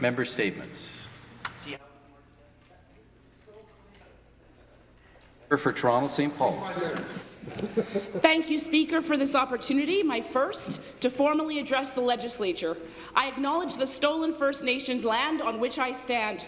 Member statements. For Toronto St. Paul's. Thank you, Speaker, for this opportunity, my first, to formally address the legislature. I acknowledge the stolen First Nations land on which I stand.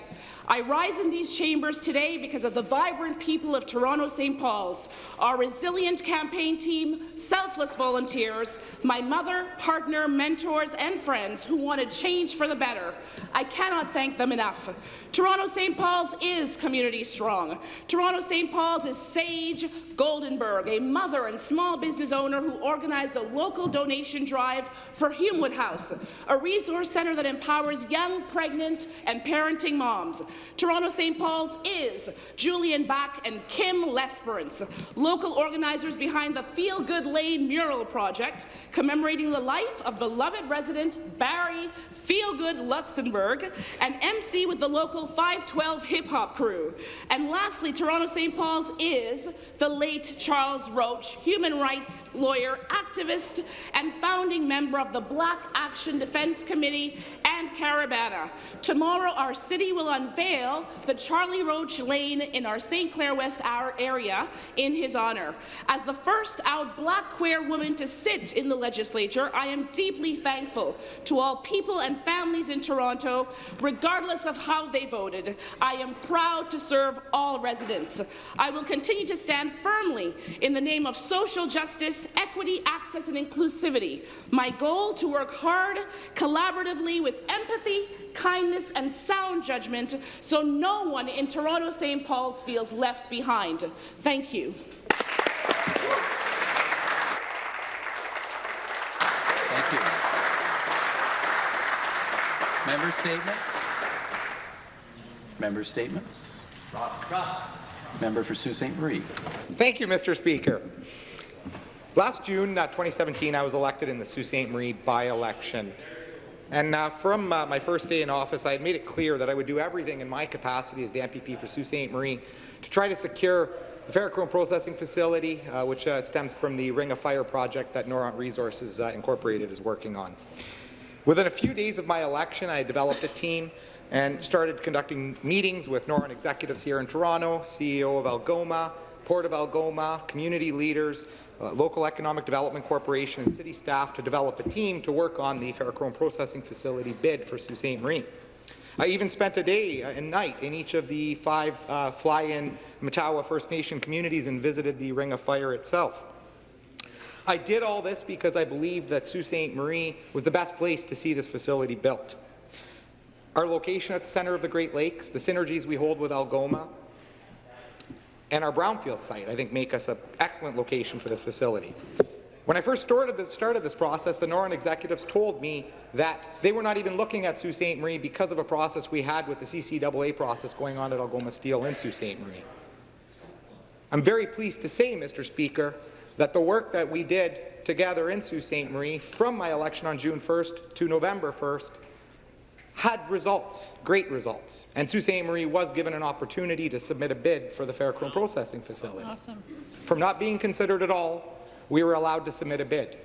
I rise in these chambers today because of the vibrant people of Toronto St. Paul's, our resilient campaign team, selfless volunteers, my mother, partner, mentors, and friends who wanted change for the better. I cannot thank them enough. Toronto St. Paul's is community strong. Toronto St. Paul's is Sage Goldenberg, a mother and small business owner who organized a local donation drive for Humewood House, a resource centre that empowers young, pregnant, and parenting moms. Toronto St. Paul's is Julian Bach and Kim Lesperance, local organizers behind the Feel Good Lane mural project, commemorating the life of beloved resident Barry Feel Good Luxembourg, and MC with the local 512 hip-hop crew. And lastly, Toronto St. Paul's is the late Charles Roach, human rights lawyer, activist, and founding member of the Black Action Defence Committee and. Tomorrow, our city will unveil the Charlie Roach Lane in our St. Clair West area in his honour. As the first out black queer woman to sit in the legislature, I am deeply thankful to all people and families in Toronto, regardless of how they voted. I am proud to serve all residents. I will continue to stand firmly in the name of social justice, equity, access and inclusivity. My goal to work hard, collaboratively with empathy, kindness and sound judgment so no one in Toronto St. Paul's feels left behind. Thank you. Thank you. Member statements. Member statements. Member for Sault Ste. Marie. Thank you, Mr. Speaker. Last June uh, 2017, I was elected in the Sault Ste. Marie by-election. And uh, from uh, my first day in office, I had made it clear that I would do everything in my capacity as the MPP for Sault Ste. Marie to try to secure the ferrochrome processing facility, uh, which uh, stems from the Ring of Fire project that Noront Resources uh, Incorporated is working on. Within a few days of my election, I developed a team and started conducting meetings with Noront executives here in Toronto, CEO of Algoma, Port of Algoma, community leaders, uh, local economic development corporation and city staff to develop a team to work on the ferrochrome processing facility bid for Sault Ste. Marie. I even spent a day and night in each of the five uh, fly-in Matawa First Nation communities and visited the Ring of Fire itself. I did all this because I believed that Sault Ste. Marie was the best place to see this facility built. Our location at the centre of the Great Lakes, the synergies we hold with Algoma, and our brownfield site, I think, make us an excellent location for this facility. When I first started this, started this process, the Noront executives told me that they were not even looking at Sault Ste. Marie because of a process we had with the CCAA process going on at Algoma Steel in Sault Ste. Marie. I'm very pleased to say, Mr. Speaker, that the work that we did together in Sault Ste. Marie from my election on June 1st to November 1st had results, great results, and Sault Ste. Marie was given an opportunity to submit a bid for the ferrochrome processing facility. Awesome. From not being considered at all, we were allowed to submit a bid.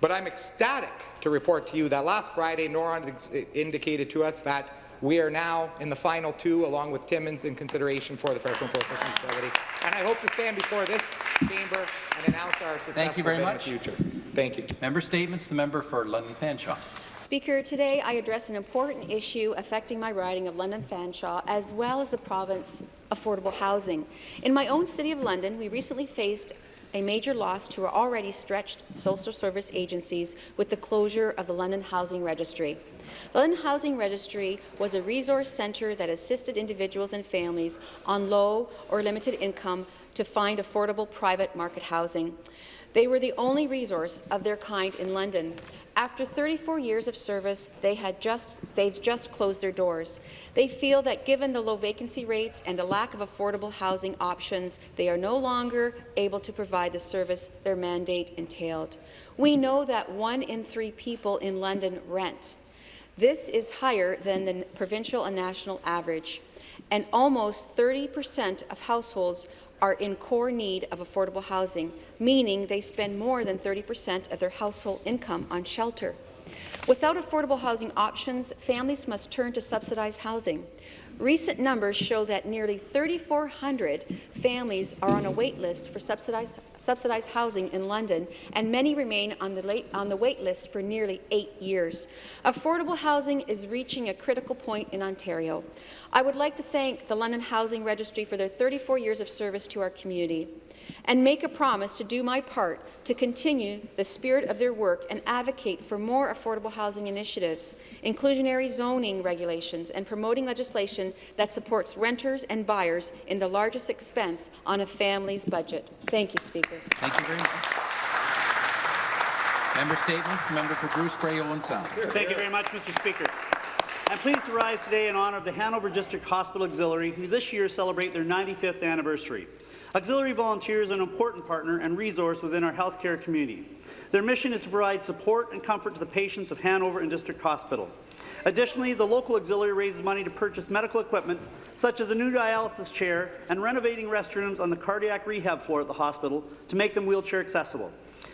But I'm ecstatic to report to you that last Friday, Noront indicated to us that we are now in the final two, along with Timmins, in consideration for the ferrochrome processing facility. And I hope to stand before this chamber and announce our successful Thank you very much. in the future. Thank you. Member statements. The member for London Fanshawe. Speaker, today I address an important issue affecting my riding of London Fanshawe as well as the province affordable housing. In my own city of London, we recently faced a major loss to our already stretched social service agencies with the closure of the London Housing Registry. The London Housing Registry was a resource centre that assisted individuals and families on low or limited income to find affordable private market housing. They were the only resource of their kind in London. After 34 years of service, they had just, they've just closed their doors. They feel that given the low vacancy rates and a lack of affordable housing options, they are no longer able to provide the service their mandate entailed. We know that one in three people in London rent. This is higher than the provincial and national average, and almost 30 percent of households are in core need of affordable housing, meaning they spend more than 30 percent of their household income on shelter. Without affordable housing options, families must turn to subsidized housing. Recent numbers show that nearly 3,400 families are on a wait list for subsidized, subsidized housing in London, and many remain on the, late, on the wait list for nearly eight years. Affordable housing is reaching a critical point in Ontario. I would like to thank the London Housing Registry for their 34 years of service to our community and make a promise to do my part to continue the spirit of their work and advocate for more affordable housing initiatives, inclusionary zoning regulations, and promoting legislation that supports renters and buyers in the largest expense on a family's budget. Thank you, Speaker. Thank you very much. Member statements. Member for Bruce Grey Owen Sound. Thank you very much, Mr. Speaker. I'm pleased to rise today in honour of the Hanover District Hospital Auxiliary, who this year celebrate their 95th anniversary. Auxiliary volunteers are an important partner and resource within our healthcare community. Their mission is to provide support and comfort to the patients of Hanover and District Hospital. Additionally, the local auxiliary raises money to purchase medical equipment, such as a new dialysis chair and renovating restrooms on the cardiac rehab floor at the hospital to make them wheelchair accessible.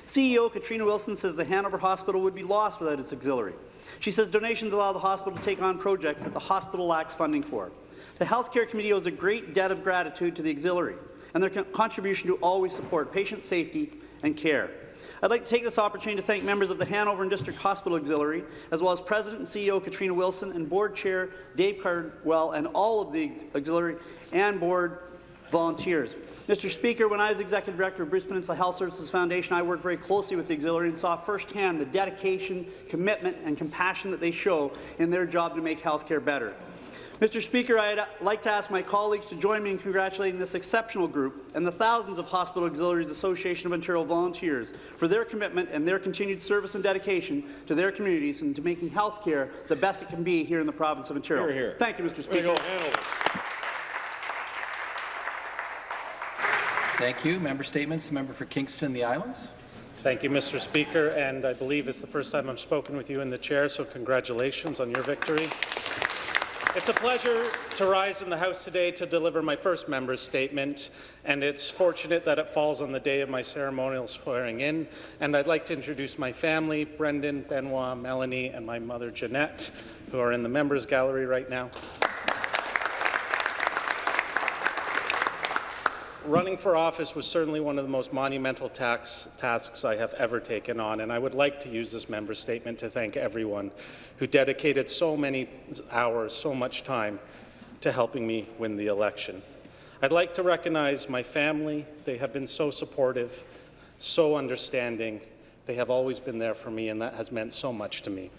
CEO Katrina Wilson says the Hanover Hospital would be lost without its auxiliary. She says donations allow the hospital to take on projects that the hospital lacks funding for. The Healthcare Committee owes a great debt of gratitude to the auxiliary and their contribution to always support patient safety and care. I'd like to take this opportunity to thank members of the Hanover and District Hospital Auxiliary, as well as President and CEO Katrina Wilson and Board Chair Dave Cardwell and all of the auxiliary and board volunteers. Mr. Speaker, when I was Executive Director of Bruce Peninsula Health Services Foundation, I worked very closely with the auxiliary and saw firsthand the dedication, commitment and compassion that they show in their job to make healthcare better. Mr. Speaker, I'd like to ask my colleagues to join me in congratulating this exceptional group and the thousands of Hospital Auxiliaries Association of Ontario volunteers for their commitment and their continued service and dedication to their communities and to making health care the best it can be here in the province of Ontario. Here, here. Thank you, Mr. Speaker. Thank you. Member statements. The member for Kingston and the Islands. Thank you, Mr. Speaker, and I believe it's the first time I've spoken with you in the chair, so congratulations on your victory. It's a pleasure to rise in the House today to deliver my first member's statement, and it's fortunate that it falls on the day of my ceremonial swearing in. And I'd like to introduce my family, Brendan, Benoit, Melanie, and my mother, Jeanette, who are in the members gallery right now. Running for office was certainly one of the most monumental tax, tasks I have ever taken on, and I would like to use this member statement to thank everyone who dedicated so many hours, so much time to helping me win the election. I'd like to recognize my family. They have been so supportive, so understanding. They have always been there for me, and that has meant so much to me.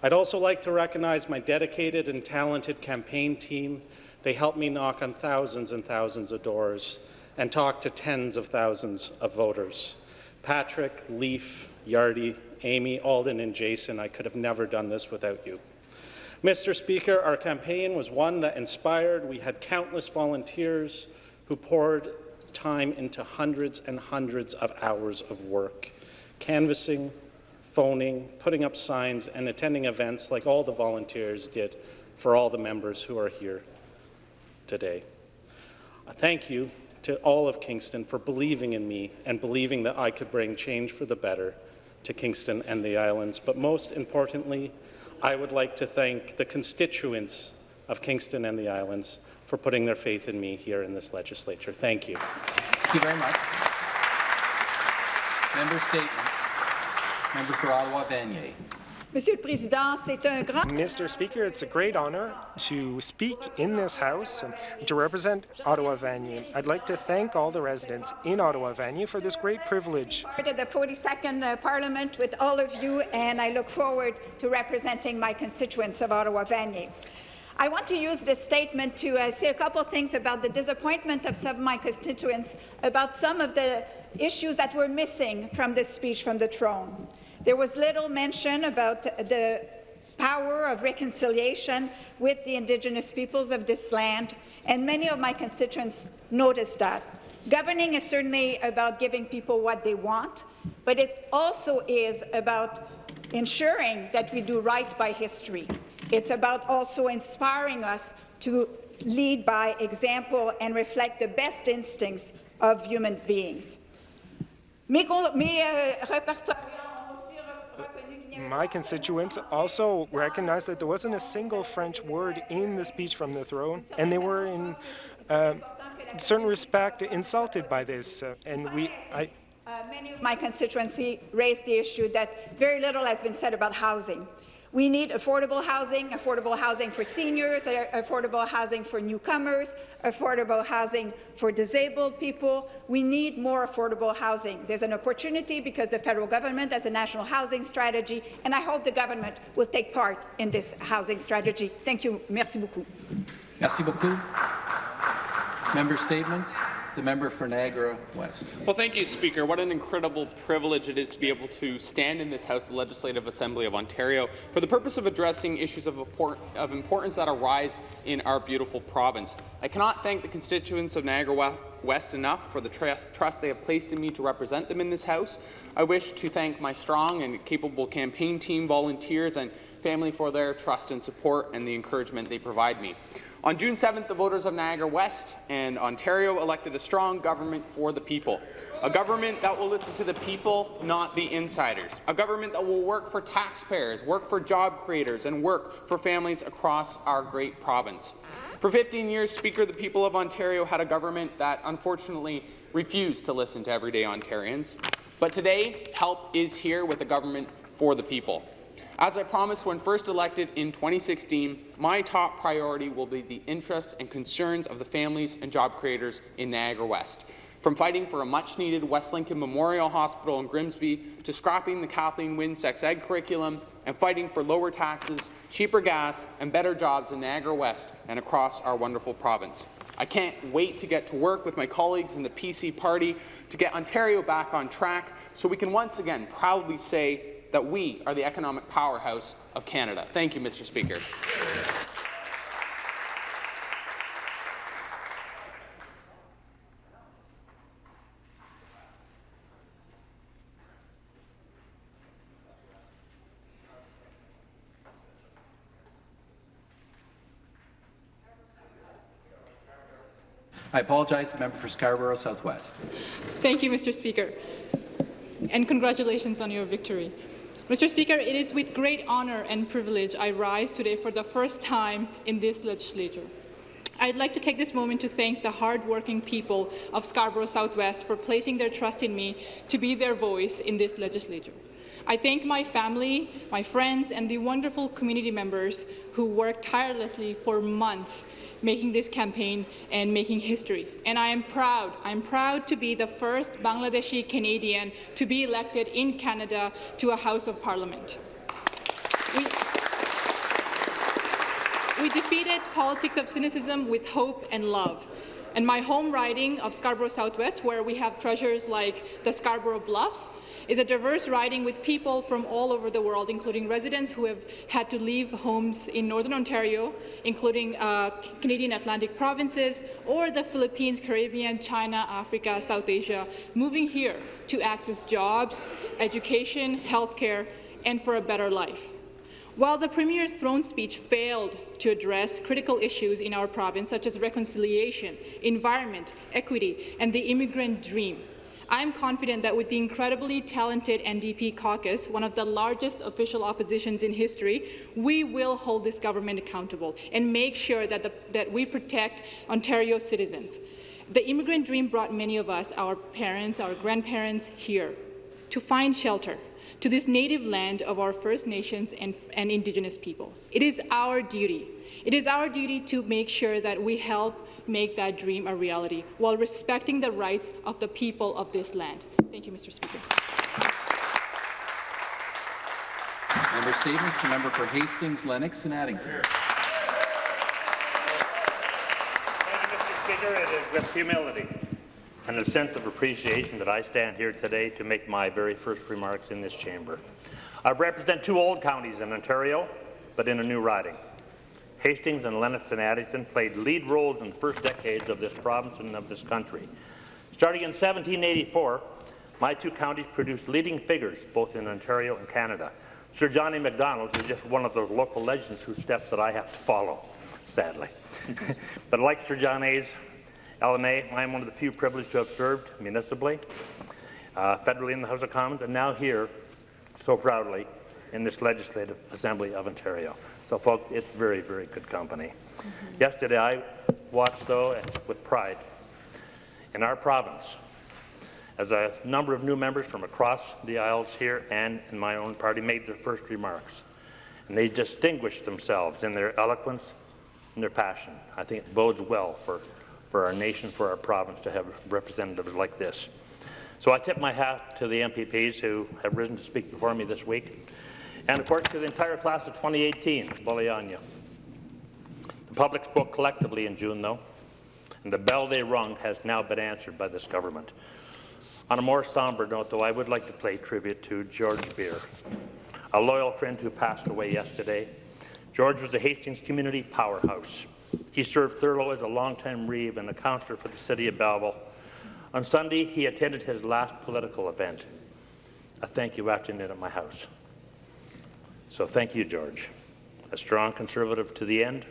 I'd also like to recognize my dedicated and talented campaign team. They helped me knock on thousands and thousands of doors and talk to tens of thousands of voters. Patrick, Leaf, Yardy, Amy, Alden, and Jason, I could have never done this without you. Mr. Speaker, our campaign was one that inspired. We had countless volunteers who poured time into hundreds and hundreds of hours of work, canvassing, phoning, putting up signs, and attending events like all the volunteers did for all the members who are here today. Thank you to all of Kingston for believing in me and believing that I could bring change for the better to Kingston and the islands. But most importantly, I would like to thank the constituents of Kingston and the islands for putting their faith in me here in this legislature. Thank you. Thank you very much. Member statements. Member for Ottawa Vanier. Monsieur le Président, c'est un grand... Mr. Speaker, it's a great honour to speak in this House to represent Ottawa Vanier. I'd like to thank all the residents in Ottawa Vanier for this great privilege. ...to the 42nd uh, Parliament with all of you, and I look forward to representing my constituents of Ottawa Vanier. I want to use this statement to uh, say a couple of things about the disappointment of some of my constituents about some of the issues that were missing from this speech from the throne. There was little mention about the power of reconciliation with the Indigenous peoples of this land, and many of my constituents noticed that. Governing is certainly about giving people what they want, but it also is about ensuring that we do right by history. It's about also inspiring us to lead by example and reflect the best instincts of human beings. Mes, mes euh, my constituents also recognized that there wasn't a single French word in the speech from the throne, and they were in uh, certain respect insulted by this. Uh, and we, I, uh, many of my constituency raised the issue that very little has been said about housing. We need affordable housing, affordable housing for seniors, affordable housing for newcomers, affordable housing for disabled people. We need more affordable housing. There's an opportunity because the federal government has a national housing strategy, and I hope the government will take part in this housing strategy. Thank you. Merci beaucoup. Merci beaucoup. Member statements. The member for Niagara West. Well, thank you, Speaker. What an incredible privilege it is to be able to stand in this House, the Legislative Assembly of Ontario, for the purpose of addressing issues of, of importance that arise in our beautiful province. I cannot thank the constituents of Niagara West enough for the trust they have placed in me to represent them in this House. I wish to thank my strong and capable campaign team, volunteers, and family for their trust and support and the encouragement they provide me. On June 7th, the voters of Niagara West and Ontario elected a strong government for the people. A government that will listen to the people, not the insiders. A government that will work for taxpayers, work for job creators, and work for families across our great province. For 15 years, Speaker, the people of Ontario had a government that unfortunately refused to listen to everyday Ontarians. But today, help is here with a government for the people. As I promised when first elected in 2016, my top priority will be the interests and concerns of the families and job creators in Niagara West. From fighting for a much-needed West Lincoln Memorial Hospital in Grimsby to scrapping the Kathleen Wynne sex ed curriculum and fighting for lower taxes, cheaper gas and better jobs in Niagara West and across our wonderful province. I can't wait to get to work with my colleagues in the PC party to get Ontario back on track so we can once again proudly say that we are the economic powerhouse of Canada. Thank you, Mr. Speaker. I apologize to the member for Scarborough Southwest. Thank you, Mr. Speaker, and congratulations on your victory. Mr. Speaker, it is with great honour and privilege I rise today for the first time in this legislature. I'd like to take this moment to thank the hard-working people of Scarborough Southwest for placing their trust in me to be their voice in this legislature. I thank my family, my friends, and the wonderful community members who worked tirelessly for months making this campaign and making history. And I am proud, I'm proud to be the first Bangladeshi Canadian to be elected in Canada to a House of Parliament. We, we defeated politics of cynicism with hope and love. And my home riding of Scarborough Southwest, where we have treasures like the Scarborough Bluffs, is a diverse riding with people from all over the world, including residents who have had to leave homes in Northern Ontario, including uh, Canadian Atlantic provinces, or the Philippines, Caribbean, China, Africa, South Asia, moving here to access jobs, education, healthcare, and for a better life. While the Premier's throne speech failed to address critical issues in our province, such as reconciliation, environment, equity, and the immigrant dream, I am confident that with the incredibly talented NDP caucus, one of the largest official oppositions in history, we will hold this government accountable and make sure that, the, that we protect Ontario citizens. The immigrant dream brought many of us, our parents, our grandparents, here to find shelter, to this native land of our First Nations and, and Indigenous people. It is our duty. It is our duty to make sure that we help make that dream a reality while respecting the rights of the people of this land. Thank you, Mr. Speaker. Member statements. The member for Hastings, Lennox and Addington. Thank you, Mr. Speaker. It is with humility and a sense of appreciation that I stand here today to make my very first remarks in this chamber. I represent two old counties in Ontario, but in a new riding. Hastings and Lennox and Addington played lead roles in the first decades of this province and of this country. Starting in 1784, my two counties produced leading figures both in Ontario and Canada. Sir John A. Macdonald is just one of those local legends whose steps that I have to follow, sadly. but like Sir John A.'s LMA, I am one of the few privileged to have served municipally, uh, federally in the House of Commons, and now here, so proudly, in this Legislative Assembly of Ontario. So, folks, it's very, very good company. Mm-hmm. Yesterday, I watched, though, with pride, in our province, as a number of new members from across the aisles here and in my own party made their first remarks. And they distinguished themselves in their eloquence and their passion. I think it bodes well for, for our nation, for our province to have representatives like this. So I tip my hat to the MPPs who have risen to speak before me this week, and of course to the entire class of 2018, Boleanya. The public spoke collectively in June, though, and the bell they rung has now been answered by this government. On a more somber note, though, I would like to pay tribute to George Beer, a loyal friend who passed away yesterday. George was a Hastings community powerhouse. He served Thurlow as a longtime reeve and a councillor for the city of Belleville. On Sunday, he attended his last political event, a thank you afternoon at my house. So thank you, George. A strong conservative to the end.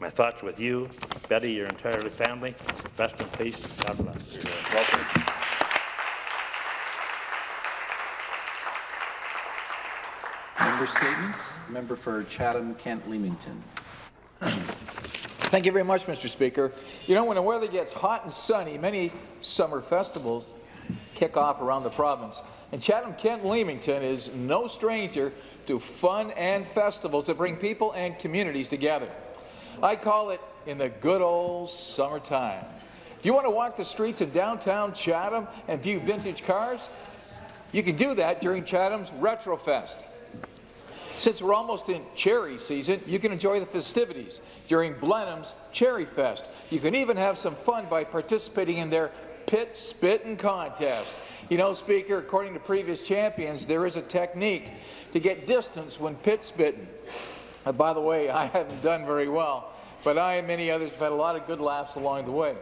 My thoughts with you, Betty, your entire family. Rest in peace. God bless. Welcome. Member statements. Member for Chatham, Kent, Leamington. Thank you very much, Mr. Speaker. You know, when the weather gets hot and sunny, many summer festivals kick off around the province. And Chatham, Kent, Leamington is no stranger to fun and festivals that bring people and communities together. I call it in the good old summertime. Do you want to walk the streets of downtown Chatham and view vintage cars? You can do that during Chatham's Retrofest. Since we're almost in cherry season, you can enjoy the festivities during Blenheim's Cherry Fest. You can even have some fun by participating in their pit spitting contest. You know, Speaker, according to previous champions, there is a technique to get distance when pit spitting. Uh, by the way, I haven't done very well, but I and many others have had a lot of good laughs along the way.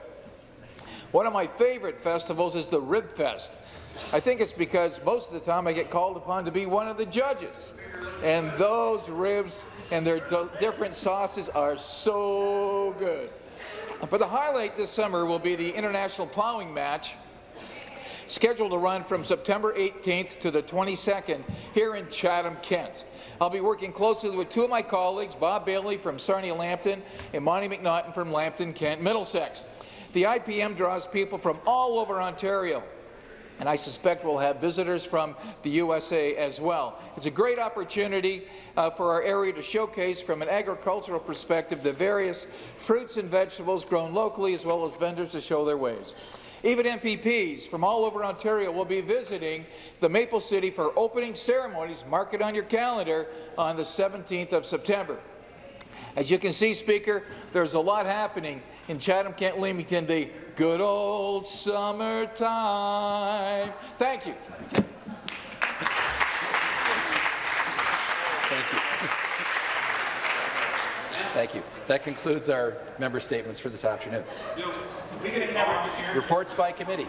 One of my favorite festivals is the Rib Fest. I think it's because most of the time I get called upon to be one of the judges. And those ribs and their different sauces are so good. Uh, but the highlight this summer will be the International Plowing Match, scheduled to run from September 18th to the 22nd here in Chatham, Kent. I'll be working closely with two of my colleagues, Bob Bailey from Sarnia Lambton and Monte McNaughton from Lambton, Kent, Middlesex. The IPM draws people from all over Ontario, and I suspect we'll have visitors from the USA as well. It's a great opportunity uh, for our area to showcase from an agricultural perspective the various fruits and vegetables grown locally as well as vendors to show their ways. Even MPPs from all over Ontario will be visiting the Maple City for opening ceremonies. Mark it on your calendar on the 17th of September. As you can see, Speaker, there's a lot happening in Chatham, Kent, Leamington, the good old summertime. Thank you. Thank you. Thank you. That concludes our member statements for this afternoon. Reports by committees.